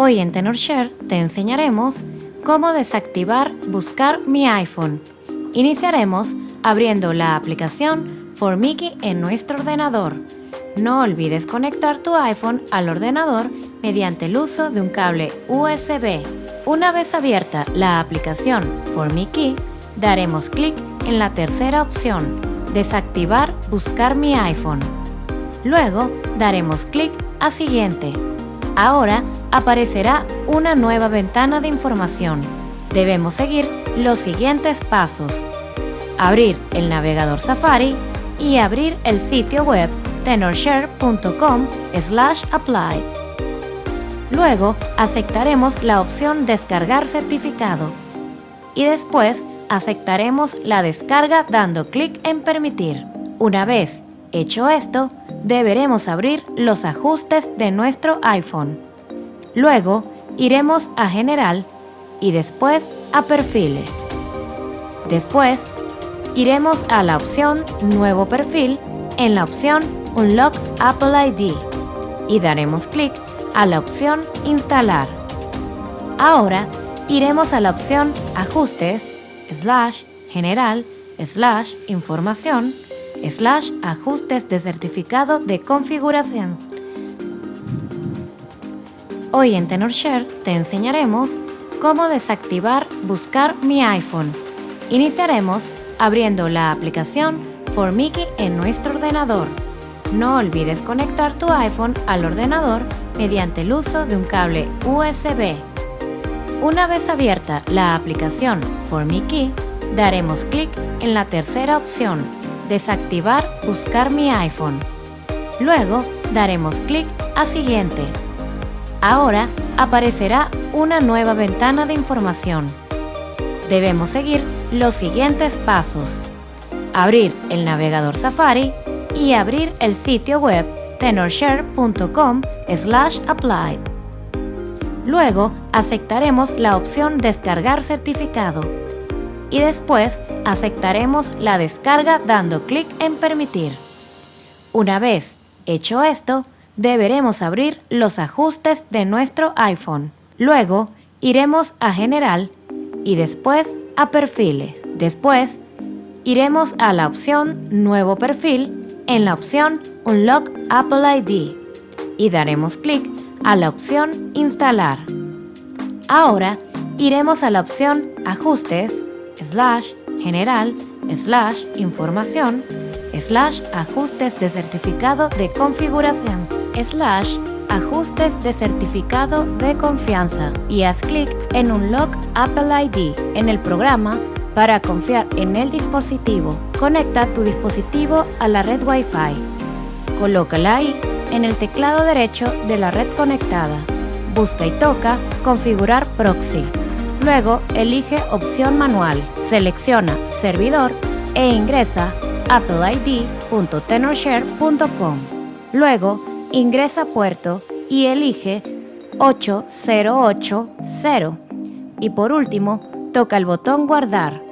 Hoy en TenorShare te enseñaremos cómo desactivar Buscar mi iPhone. Iniciaremos abriendo la aplicación ForMickey en nuestro ordenador. No olvides conectar tu iPhone al ordenador mediante el uso de un cable USB. Una vez abierta la aplicación ForMickey, daremos clic en la tercera opción, Desactivar Buscar mi iPhone. Luego daremos clic a Siguiente. Ahora aparecerá una nueva ventana de información. Debemos seguir los siguientes pasos. Abrir el navegador Safari y abrir el sitio web tenorshare.com apply. Luego aceptaremos la opción Descargar certificado y después aceptaremos la descarga dando clic en Permitir. Una vez hecho esto, deberemos abrir los ajustes de nuestro iPhone. Luego iremos a General y después a Perfiles. Después iremos a la opción Nuevo perfil en la opción Unlock Apple ID y daremos clic a la opción Instalar. Ahora iremos a la opción Ajustes, slash General, slash Información, slash Ajustes de certificado de configuración. Hoy en TenorShare te enseñaremos cómo desactivar Buscar mi iPhone. Iniciaremos abriendo la aplicación ForMickey en nuestro ordenador. No olvides conectar tu iPhone al ordenador mediante el uso de un cable USB. Una vez abierta la aplicación ForMickey, daremos clic en la tercera opción, Desactivar Buscar mi iPhone. Luego daremos clic a Siguiente. Ahora aparecerá una nueva ventana de información. Debemos seguir los siguientes pasos. Abrir el navegador Safari y abrir el sitio web tenorshare.com apply. Luego aceptaremos la opción Descargar certificado y después aceptaremos la descarga dando clic en Permitir. Una vez hecho esto, deberemos abrir los ajustes de nuestro iPhone. Luego, iremos a General y después a Perfiles. Después, iremos a la opción Nuevo perfil en la opción Unlock Apple ID y daremos clic a la opción Instalar. Ahora, iremos a la opción Ajustes, slash General, slash Información, slash Ajustes de certificado de configuración slash ajustes de certificado de confianza y haz clic en Unlock Apple ID en el programa para confiar en el dispositivo. Conecta tu dispositivo a la red Wi-Fi. Colócala ahí en el teclado derecho de la red conectada. Busca y toca Configurar Proxy. Luego elige Opción Manual, selecciona Servidor e ingresa appleid.tenorshare.com. Luego ingresa puerto y elige 8080 y por último toca el botón guardar